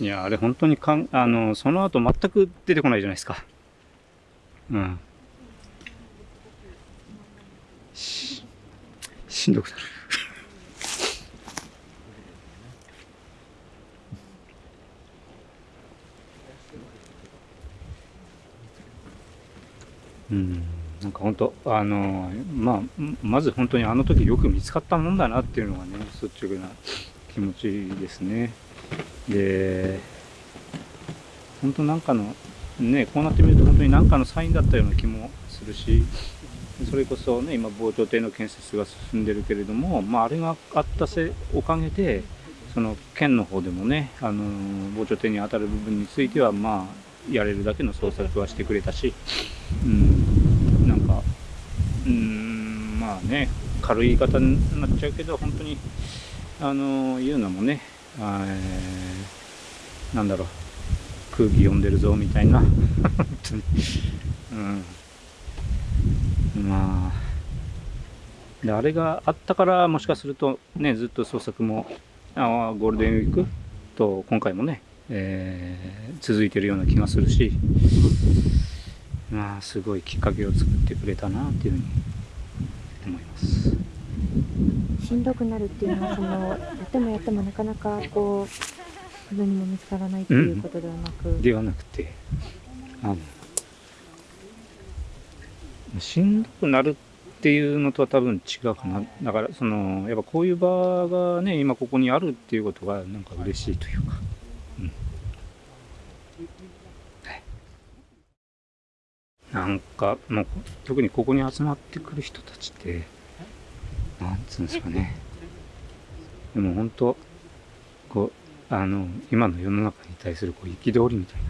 いや、あれ本当にかん、あの、その後全く出てこないじゃないですか。うん。し、しんどくなる。うん、なんか本当あのまあまず本当にあの時よく見つかったもんだなっていうのがね率直な気持ちですね。で本当なんかのねこうなってみると本当に何かのサインだったような気もするしそれこそね今防潮堤の建設が進んでるけれども、まあ、あれがあったせおかげでその県の方でもねあの防潮堤に当たる部分についてはまあやれるだけの捜索はしてくれたし、うん、なんかうんまあね軽い言い方になっちゃうけど本当にあの言うのもね、え、なんだろう。空気読んでるぞみたいな。本当に、うん、まあ。であれがあったからもしかするとねずっと捜索もあゴールデンウィーク？と今回もね、えー、続いてるような気がするし。まあすごいきっかけを作ってくれたなっていうふうに思います。しんどくなるっていうのはそのやってもやってもなかなかこうすぐにも見つからないっていうことではなく、うん、ではなくてあのしんどくなるっていうのとは多分違うかな。だからそのやっぱこういう場がね今ここにあるっていうことがなんか嬉しいというか、うん、なんかもう特にここに集まってくる人たちってなんつうんですかね。でも本当、こう、あの、今の世の中に対するこう憤りみたいな。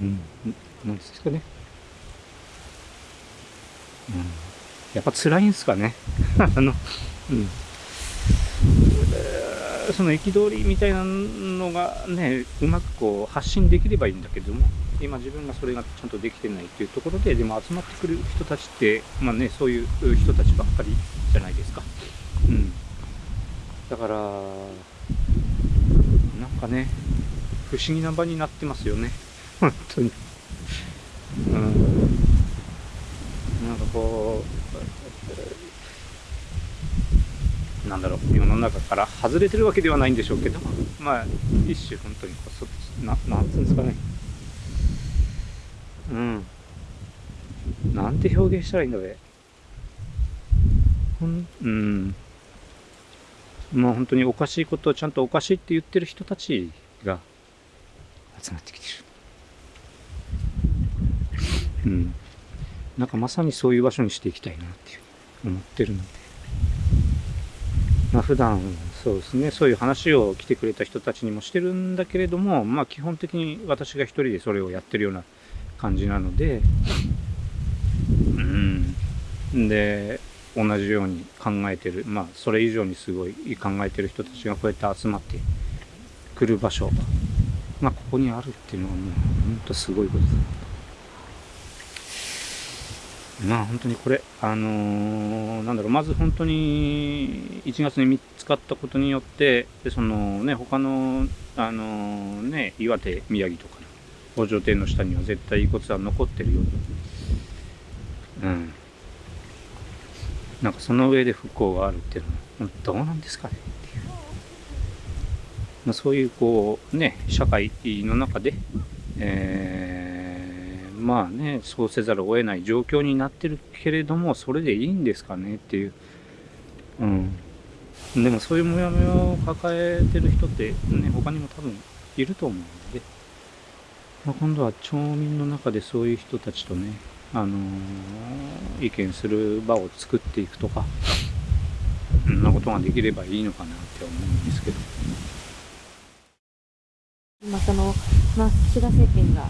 うん、なんですかね。うん、やっぱ辛いんですかね。あの、うん。その憤りみたいなのがねうまくこう発信できればいいんだけども今自分がそれがちゃんとできてないっていうところででも集まってくる人たちってまあねそういう人たちばっかりじゃないですか。うん。だからなんかね不思議な場になってますよね。本当に。うん。なんかこうなんだろう。世の中から外れてるわけではないんでしょうけどまあ一種本当にこうななんつうんですかね。うん。なんて表現したらいいんだべほんうん。まあ本当におかしいことをちゃんとおかしいって言ってる人たちが集まってきてる。うん。なんかまさにそういう場所にしていきたいなっていう思ってるので。まあ、普段そうですね。そういう話を来てくれた人たちにもしてるんだけれども、まあ、基本的に私が一人でそれをやってるような感じなので。うん。で同じように考えてる。まあそれ以上にすごい考えてる人たちがこうやって集まってくる場所。がここにあるっていうのはもう本当すごいことだ。まあ本当にこれ、あのー、なんだろう、まず本当に1月に見つかったことによって、でそのね、他の、あのー、ね、岩手、宮城とかの北条亭の下には絶対遺骨は残ってるように、うん。なんかその上で復興があるっていうのは、どうなんですかねっていう。まあ、そういうこう、ね、社会の中で、えーまあね、そうせざるを得ない状況になってるけれども、それでいいんですかねっていう。うん。でもそういうモヤモヤを抱えてる人ってね、他にも多分いると思うので、まあ、今度は町民の中でそういう人たちとね、あのー、意見する場を作っていくとか、そんなことができればいいのかなって思うんですけど。まあ、その、まあ、岸田政権が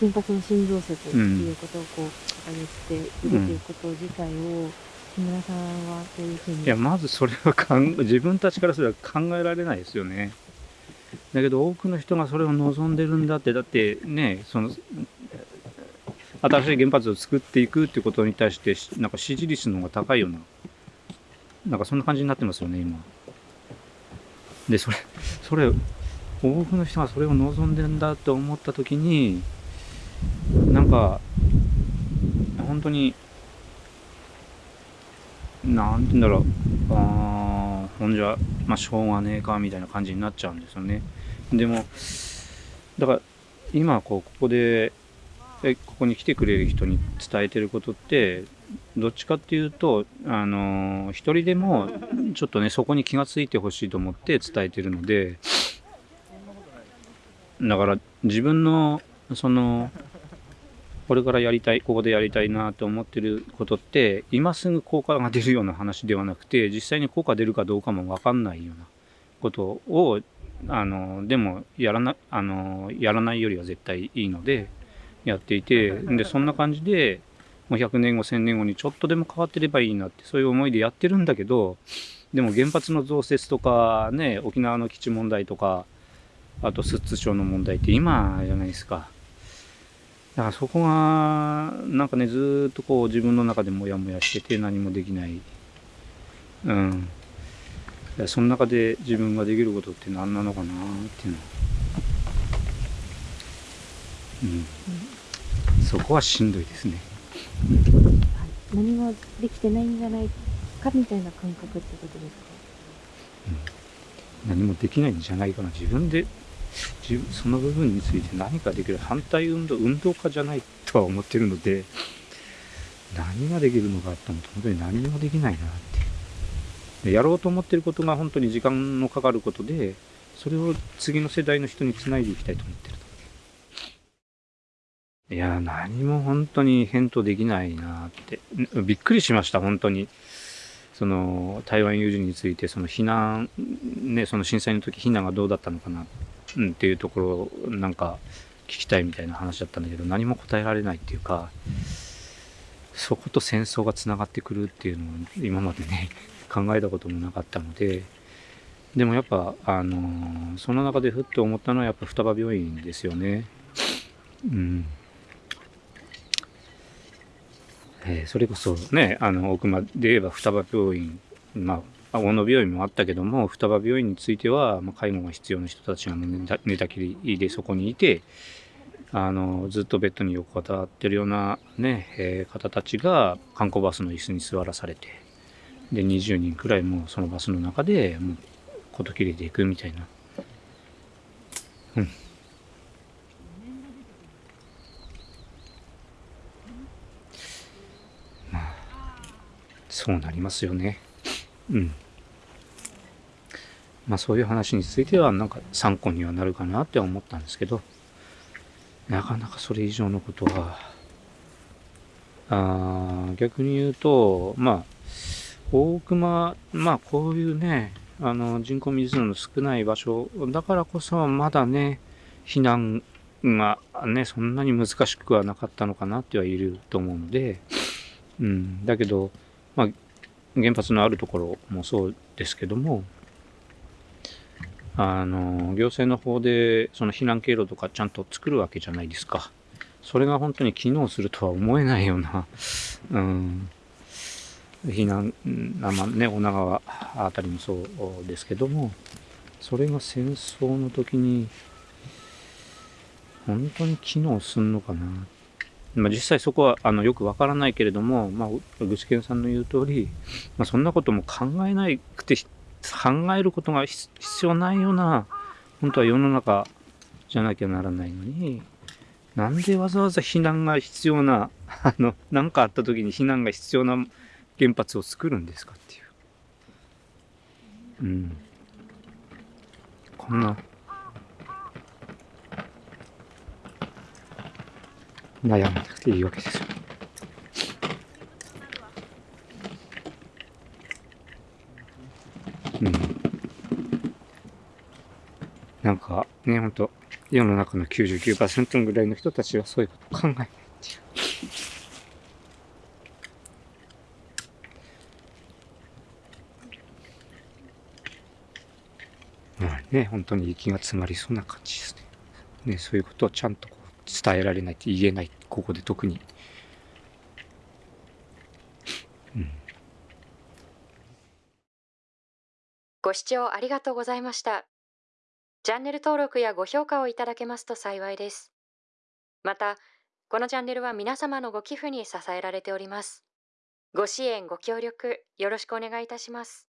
原発の新増設っていうことをこう掲げているということ自体を、木村さんはどういうふうに？いやまずそれはかん 自分たちからすれば考えられないですよね。だけど多くの人がそれを望んでるんだってだってねその新しい原発を作っていくっていうことに対してなんか支持率の方が高いようななんかそんな感じになってますよね今。でそれそれ多くの人がそれを望んでんだと思った時になんか本当になんて言うんだろう。あほんじゃまあしょうがねえかみたいな感じになっちゃうんですよね。でもだから今こうここでえここに来てくれる人に伝えてることってどっちかっていうとあの一人でもちょっとねそこに気が付いてほしいと思って伝えてるのでだから自分のそのこれからやりたいここでやりたいなと思ってることって今すぐ効果が出るような話ではなくて実際に効果出るかどうかも分かんないようなことをあのでもやらなあのやらないよりは絶対いいのでやっていてでそんな感じでもう100年後1000年後にちょっとでも変わってればいいなってそういう思いでやってるんだけどでも原発の増設とかね沖縄の基地問題とかあと寿都町の問題って今じゃないですか。だからそこがなんかねずっとこう自分の中でモヤモヤしてて何もできない。うん。その中で自分ができることって何なのかなっていうの。うん、うん、そこはしんどいですね、うん、何もできてないんじゃないかみたいな感覚ってことですか、うん、何もできないんじゃないかな。自分でその部分について何かできる反対運動運動家じゃないとは思ってるので何ができるのかと思うと本当に何もできないなって。やろうと思ってることが本当に時間のかかることでそれを次の世代の人につないでいきたいと思ってると。いや何も本当に返答できないなって。びっくりしました本当に。その台湾有事についてその避難ねその震災の時避難がどうだったのかなって、うん、っていうところなんか聞きたいみたいな話だったんだけど何も答えられないっていうかそこと戦争がつながってくるっていうのを今までね 考えたこともなかったので、でもやっぱ、あの、その中でふっと思ったのはやっぱ双葉病院ですよね。うん。えー、それこそね、あの、奥間で言えば双葉病院、まあ、大野病院もあったけども、双葉病院については、まあ、介護が必要な人たちが寝た寝たきりでそこにいて、あの、ずっとベッドに横たわってるようなね、えー、方たちが観光バスの椅子に座らされて、で20人くらいもそのバスの中でもう事切れていくみたいな。うん。まあそうなりますよね。うん。まあそういう話についてはなんか参考にはなるかなって思ったんですけどなかなかそれ以上のことはあ逆に言うとまあ大熊、まあこういうね、あの人口密度の少ない場所だからこそまだね、避難がね、そんなに難しくはなかったのかなっては言えると思うので、うん、だけど、まあ原発のあるところもそうですけども、あの、行政の方でその避難経路とかちゃんと作るわけじゃないですか。それが本当に機能するとは思えないような、うん、避難、まあね、女川あたりもそうですけども、それが戦争の時に、本当に機能すんのかな。まあ、実際そこはあのよくわからないけれども、まあ、具志堅さんの言う通り、まあ、そんなことも考えなくて、考えることが必要ないような、本当は世の中じゃなきゃならないのに、なんでわざわざ避難が必要な、あの、何かあった時に避難が必要な原発を作るんですかっていう。うん。こんな、悩まなくていいわけですよ。うん。なんか、ね、ほんと、世の中の99%ぐらいの人たちはそういうこと考えないっていう。ね、本当に息が詰まりそうな感じですね。ね、そういうことをちゃんとこう伝えられないと言えない、ここで特に。うん、ご視聴ありがとうございました。チャンネル登録やご評価をいただけますと幸いです。また、このチャンネルは皆様のご寄付に支えられております。ご支援、ご協力、よろしくお願いいたします。